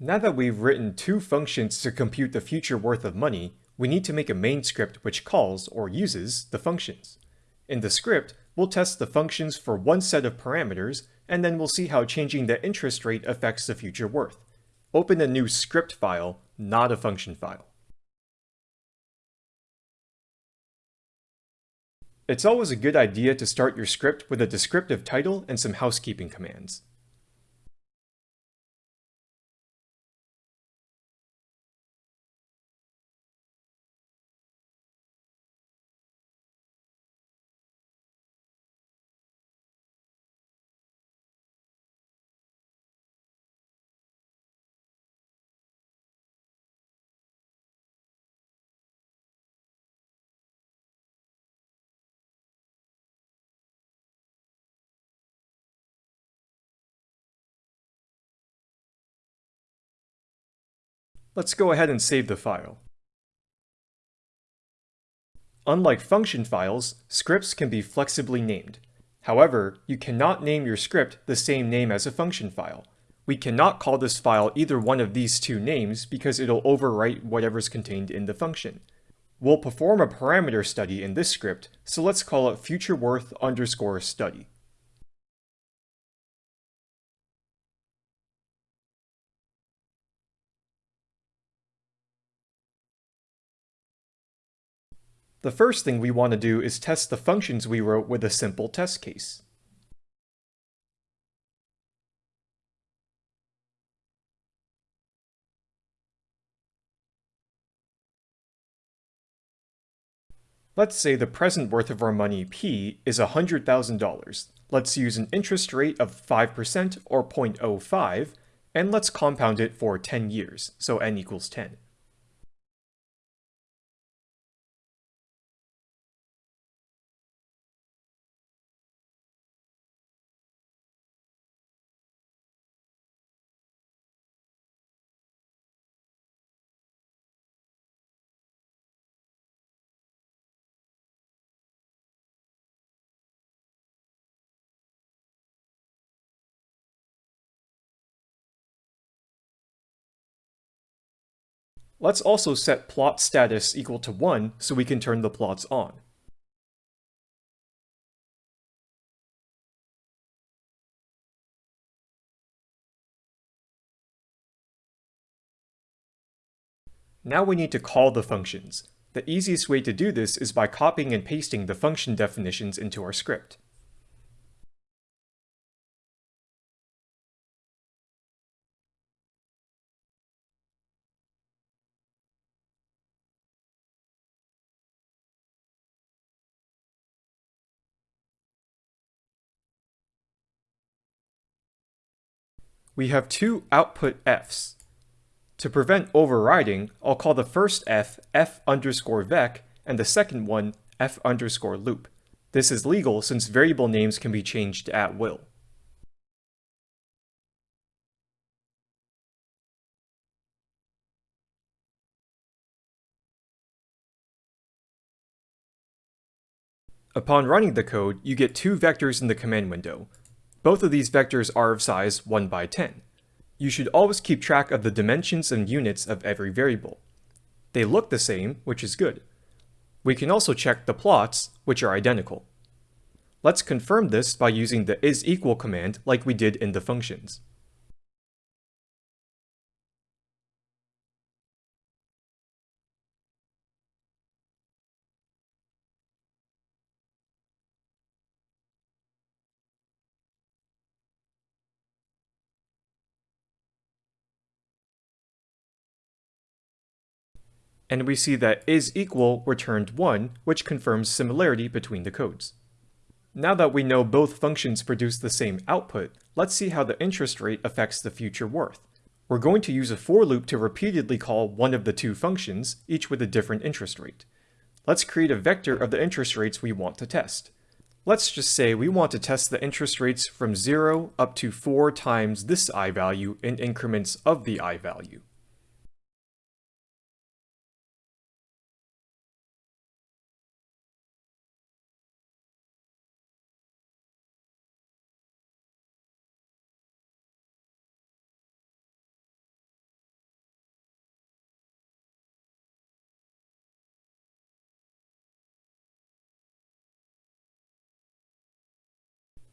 Now that we've written two functions to compute the future worth of money, we need to make a main script which calls, or uses, the functions. In the script, we'll test the functions for one set of parameters, and then we'll see how changing the interest rate affects the future worth. Open a new script file, not a function file. It's always a good idea to start your script with a descriptive title and some housekeeping commands. Let's go ahead and save the file. Unlike function files, scripts can be flexibly named. However, you cannot name your script the same name as a function file. We cannot call this file either one of these two names because it'll overwrite whatever's contained in the function. We'll perform a parameter study in this script, so let's call it futureworth underscore study. The first thing we want to do is test the functions we wrote with a simple test case. Let's say the present worth of our money P is $100,000. Let's use an interest rate of 5% or 0.05, and let's compound it for 10 years, so n equals 10. Let's also set plot status equal to 1 so we can turn the plots on. Now we need to call the functions. The easiest way to do this is by copying and pasting the function definitions into our script. We have two output f's. To prevent overriding, I'll call the first f f underscore vec and the second one f underscore loop. This is legal since variable names can be changed at will. Upon running the code, you get two vectors in the command window, both of these vectors are of size 1 by 10. You should always keep track of the dimensions and units of every variable. They look the same, which is good. We can also check the plots, which are identical. Let's confirm this by using the isEqual command like we did in the functions. And we see that is equal returned 1, which confirms similarity between the codes. Now that we know both functions produce the same output, let's see how the interest rate affects the future worth. We're going to use a for loop to repeatedly call one of the two functions, each with a different interest rate. Let's create a vector of the interest rates we want to test. Let's just say we want to test the interest rates from 0 up to 4 times this i value in increments of the i value.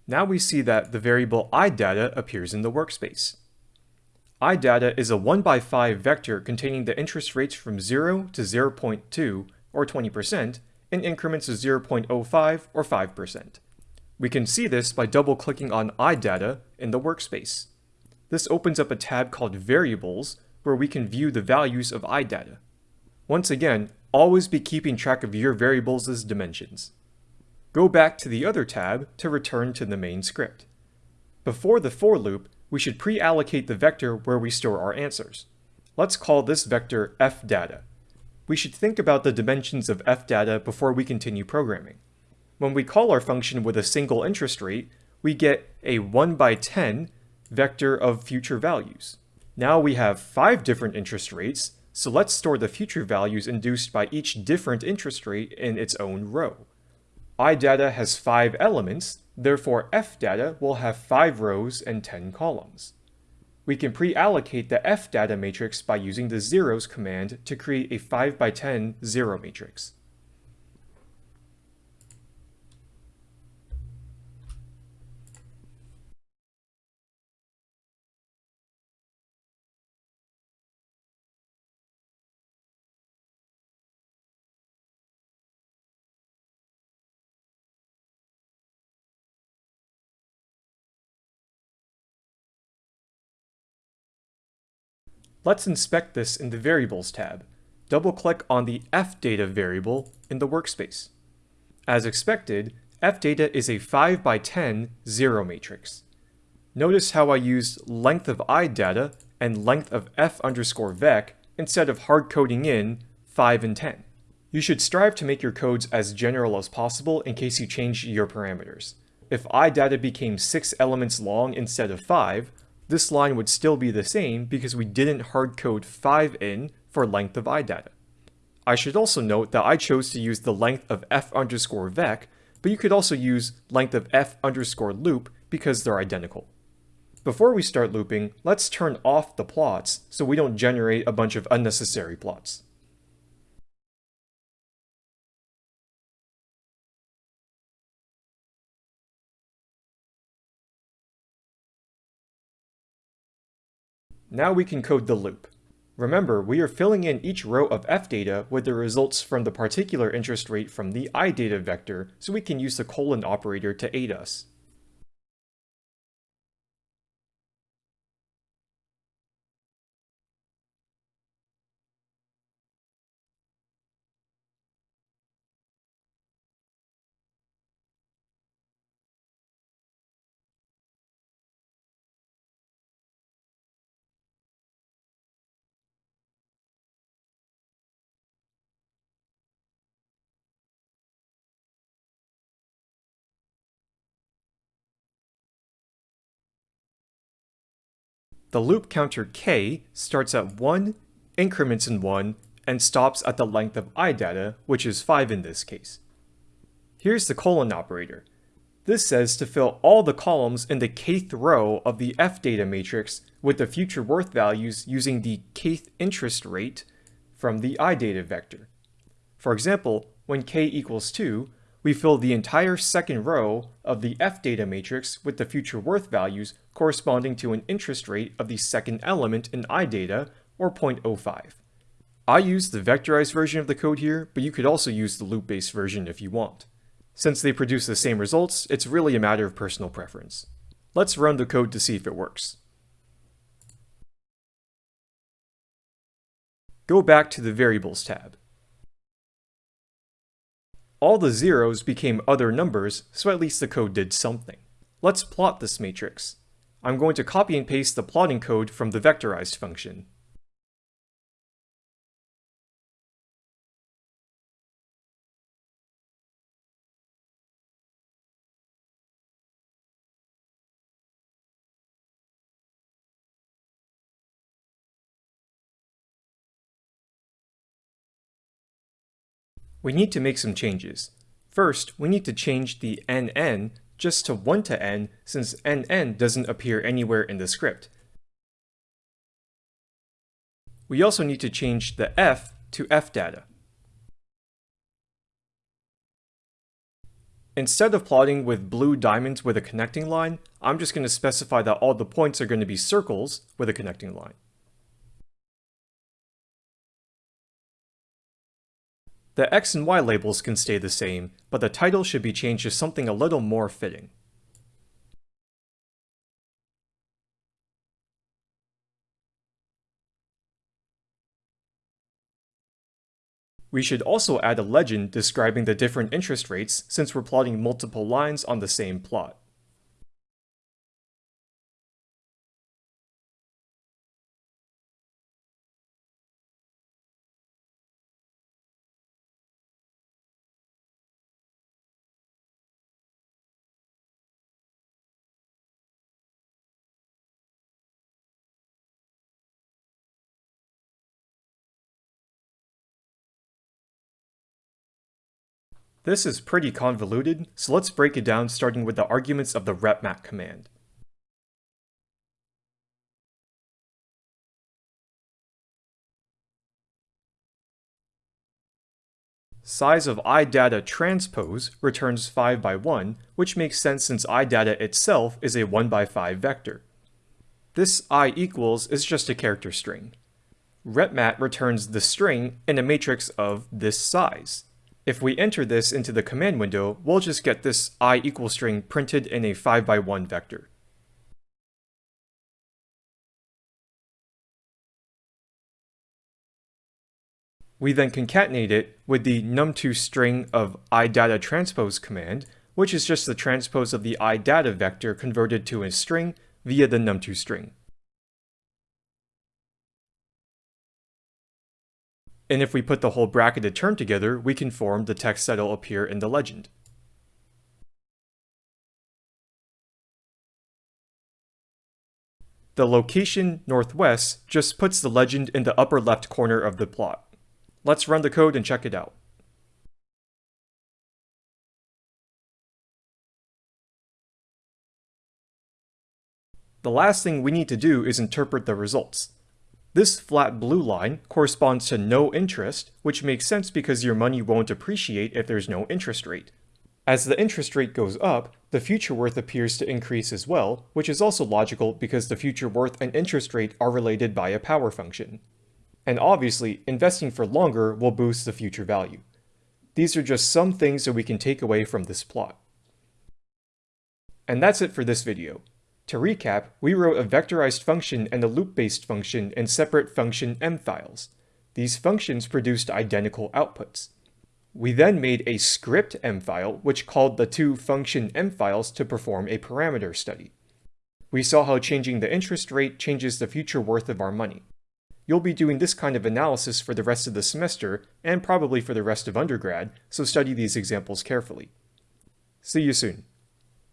Now we see that the variable idata appears in the workspace. idata is a 1 by 5 vector containing the interest rates from 0 to 0.2 or 20% in increments of 0.05 or 5%. We can see this by double-clicking on idata in the workspace. This opens up a tab called Variables, where we can view the values of idata. Once again, always be keeping track of your variables' dimensions. Go back to the other tab to return to the main script. Before the for loop, we should pre-allocate the vector where we store our answers. Let's call this vector fdata. We should think about the dimensions of fdata before we continue programming. When we call our function with a single interest rate, we get a 1 by 10 vector of future values. Now we have five different interest rates, so let's store the future values induced by each different interest rate in its own row. iData has five elements, therefore fdata will have five rows and 10 columns. We can pre-allocate the fdata matrix by using the zeros command to create a 5 by 10 zero matrix. Let's inspect this in the Variables tab. Double-click on the fdata variable in the workspace. As expected, fdata is a 5 by 10 zero matrix. Notice how I used length of idata and length of f underscore vec instead of hard coding in 5 and 10. You should strive to make your codes as general as possible in case you change your parameters. If idata became 6 elements long instead of 5, this line would still be the same because we didn't hardcode 5 in for length of idata. I should also note that I chose to use the length of f underscore vec, but you could also use length of f underscore loop because they're identical. Before we start looping, let's turn off the plots so we don't generate a bunch of unnecessary plots. Now we can code the loop. Remember, we are filling in each row of f data with the results from the particular interest rate from the idata vector, so we can use the colon operator to aid us. The loop counter k starts at 1, increments in 1, and stops at the length of idata, which is 5 in this case. Here's the colon operator. This says to fill all the columns in the kth row of the f data matrix with the future worth values using the kth interest rate from the idata vector. For example, when k equals 2, we fill the entire second row of the F data matrix with the future worth values corresponding to an interest rate of the second element in idata, or 0.05. I used the vectorized version of the code here, but you could also use the loop-based version if you want. Since they produce the same results, it's really a matter of personal preference. Let's run the code to see if it works. Go back to the Variables tab. All the zeros became other numbers, so at least the code did something. Let's plot this matrix. I'm going to copy and paste the plotting code from the vectorized function. We need to make some changes. First, we need to change the nn just to 1 to n since nn doesn't appear anywhere in the script. We also need to change the f to fdata. Instead of plotting with blue diamonds with a connecting line, I'm just going to specify that all the points are going to be circles with a connecting line. The X and Y labels can stay the same, but the title should be changed to something a little more fitting. We should also add a legend describing the different interest rates since we're plotting multiple lines on the same plot. This is pretty convoluted, so let's break it down starting with the arguments of the repmat command. Size of idata transpose returns 5 by 1, which makes sense since idata itself is a 1 by 5 vector. This i equals is just a character string. Repmat returns the string in a matrix of this size. If we enter this into the command window, we'll just get this i equal string printed in a 5 by 1 vector. We then concatenate it with the num2 string of idata transpose command, which is just the transpose of the idata vector converted to a string via the num2 string. And if we put the whole bracketed term together, we can form the text that'll appear in the legend. The location northwest just puts the legend in the upper left corner of the plot. Let's run the code and check it out. The last thing we need to do is interpret the results. This flat blue line corresponds to no interest, which makes sense because your money won't appreciate if there's no interest rate. As the interest rate goes up, the future worth appears to increase as well, which is also logical because the future worth and interest rate are related by a power function. And obviously, investing for longer will boost the future value. These are just some things that we can take away from this plot. And that's it for this video. To recap, we wrote a vectorized function and a loop-based function in separate function m files. These functions produced identical outputs. We then made a script m file which called the two function m files to perform a parameter study. We saw how changing the interest rate changes the future worth of our money. You'll be doing this kind of analysis for the rest of the semester, and probably for the rest of undergrad, so study these examples carefully. See you soon.